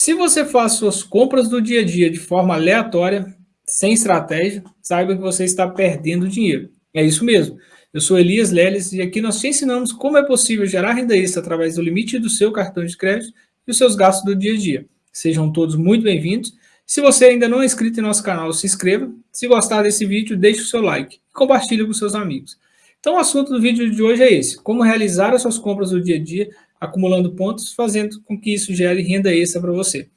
Se você faz suas compras do dia a dia de forma aleatória, sem estratégia, saiba que você está perdendo dinheiro. É isso mesmo. Eu sou Elias Leles e aqui nós te ensinamos como é possível gerar renda extra através do limite do seu cartão de crédito e os seus gastos do dia a dia. Sejam todos muito bem-vindos. Se você ainda não é inscrito em nosso canal, se inscreva. Se gostar desse vídeo, deixe o seu like e compartilhe com seus amigos. Então o assunto do vídeo de hoje é esse, como realizar as suas compras do dia a dia acumulando pontos, fazendo com que isso gere renda extra para você.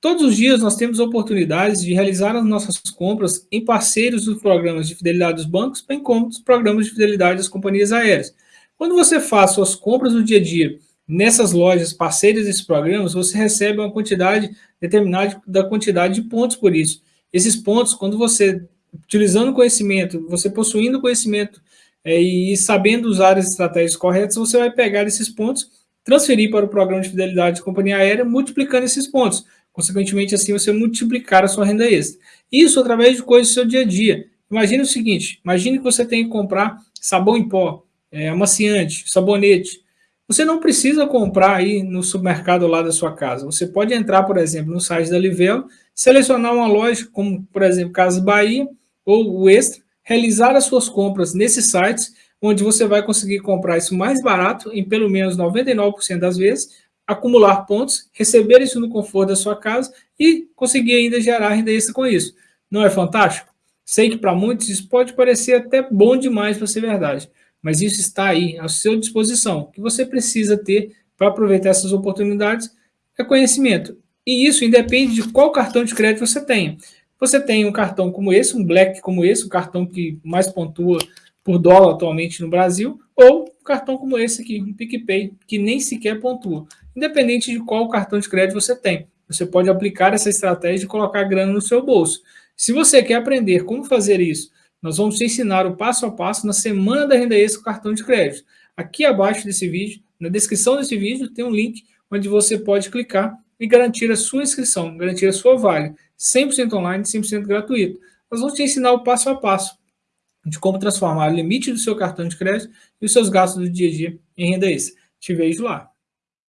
Todos os dias nós temos oportunidades de realizar as nossas compras em parceiros dos programas de fidelidade dos bancos, bem como dos programas de fidelidade das companhias aéreas. Quando você faz suas compras do dia a dia nessas lojas parceiras desses programas, você recebe uma quantidade determinada da quantidade de pontos por isso. Esses pontos, quando você, utilizando conhecimento, você possuindo conhecimento é, e sabendo usar as estratégias corretas, você vai pegar esses pontos, transferir para o programa de fidelidade de companhia aérea, multiplicando esses pontos. Consequentemente, assim, você multiplicar a sua renda extra. Isso através de coisas do seu dia a dia. Imagine o seguinte, imagine que você tem que comprar sabão em pó, é, amaciante, sabonete. Você não precisa comprar aí no supermercado lá da sua casa. Você pode entrar, por exemplo, no site da Livelo, selecionar uma loja como, por exemplo, Casa Bahia ou o Extra, realizar as suas compras nesses sites, onde você vai conseguir comprar isso mais barato, em pelo menos 99% das vezes, acumular pontos, receber isso no conforto da sua casa e conseguir ainda gerar renda extra com isso. Não é fantástico? Sei que para muitos isso pode parecer até bom demais para ser verdade, mas isso está aí à sua disposição. O que você precisa ter para aproveitar essas oportunidades é conhecimento. E isso independe de qual cartão de crédito você tenha. Você tem um cartão como esse, um Black como esse, o cartão que mais pontua por dólar atualmente no Brasil, ou um cartão como esse aqui, um PicPay, que nem sequer pontua. Independente de qual cartão de crédito você tem, você pode aplicar essa estratégia e colocar grana no seu bolso. Se você quer aprender como fazer isso, nós vamos te ensinar o passo a passo na Semana da Renda Extra com cartão de crédito. Aqui abaixo desse vídeo, na descrição desse vídeo, tem um link onde você pode clicar e garantir a sua inscrição, garantir a sua vaga. 100% online, 100% gratuito. Nós vamos te ensinar o passo a passo de como transformar o limite do seu cartão de crédito e os seus gastos do dia a dia em renda extra. Te vejo lá.